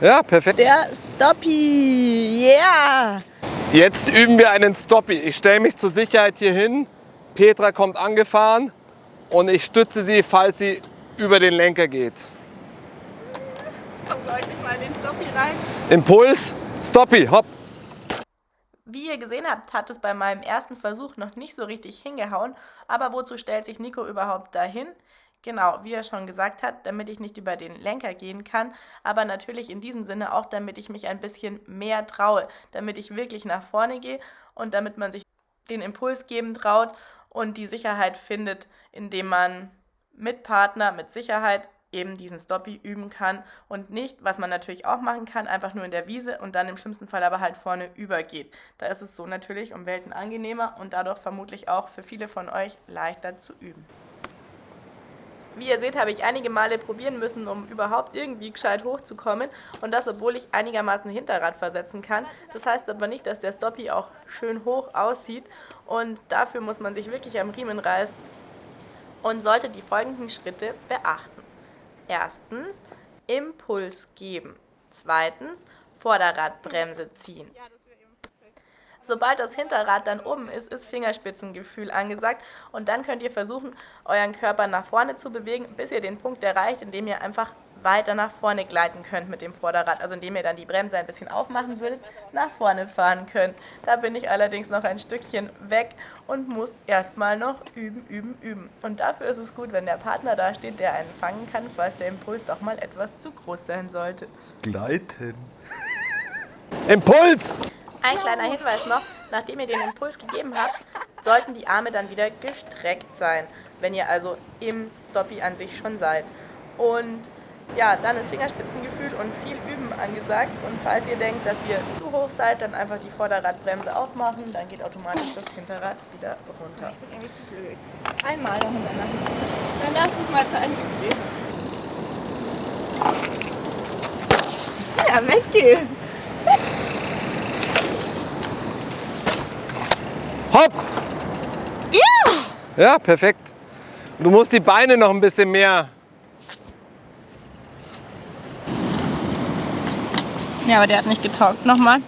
Ja, perfekt. Der Stoppie, yeah! Jetzt üben wir einen Stoppie. Ich stelle mich zur Sicherheit hier hin. Petra kommt angefahren und ich stütze sie, falls sie über den Lenker geht. Komm gleich mal in den Stoppie rein. Impuls, Stoppie, hopp. Wie ihr gesehen habt, hat es bei meinem ersten Versuch noch nicht so richtig hingehauen. Aber wozu stellt sich Nico überhaupt dahin? Genau, wie er schon gesagt hat, damit ich nicht über den Lenker gehen kann, aber natürlich in diesem Sinne auch, damit ich mich ein bisschen mehr traue, damit ich wirklich nach vorne gehe und damit man sich den Impuls geben traut und die Sicherheit findet, indem man mit Partner, mit Sicherheit eben diesen Stoppie üben kann und nicht, was man natürlich auch machen kann, einfach nur in der Wiese und dann im schlimmsten Fall aber halt vorne übergeht. Da ist es so natürlich um Welten angenehmer und dadurch vermutlich auch für viele von euch leichter zu üben. Wie ihr seht, habe ich einige Male probieren müssen, um überhaupt irgendwie gescheit hochzukommen und das, obwohl ich einigermaßen Hinterrad versetzen kann. Das heißt aber nicht, dass der Stoppie auch schön hoch aussieht und dafür muss man sich wirklich am Riemen reißen und sollte die folgenden Schritte beachten. Erstens, Impuls geben. Zweitens, Vorderradbremse ziehen. Sobald das Hinterrad dann oben ist, ist Fingerspitzengefühl angesagt und dann könnt ihr versuchen, euren Körper nach vorne zu bewegen, bis ihr den Punkt erreicht, in dem ihr einfach weiter nach vorne gleiten könnt mit dem Vorderrad, also indem ihr dann die Bremse ein bisschen aufmachen würdet, nach vorne fahren könnt. Da bin ich allerdings noch ein Stückchen weg und muss erstmal noch üben, üben, üben. Und dafür ist es gut, wenn der Partner da steht, der einen fangen kann, falls der Impuls doch mal etwas zu groß sein sollte. Gleiten. Impuls! Ein kleiner Hinweis noch, nachdem ihr den Impuls gegeben habt, sollten die Arme dann wieder gestreckt sein, wenn ihr also im Stoppie an sich schon seid. Und ja, dann ist Fingerspitzengefühl und viel Üben angesagt. Und falls ihr denkt, dass ihr zu hoch seid, dann einfach die Vorderradbremse aufmachen, dann geht automatisch das Hinterrad wieder runter. Ich bin irgendwie zu blöd. Einmal noch hintereinander. Dann du es mal zeigen, wie es geht. Ja, weggehen. Hopp! Ja! Ja, perfekt. Du musst die Beine noch ein bisschen mehr. Ja, aber der hat nicht getaugt. Nochmal.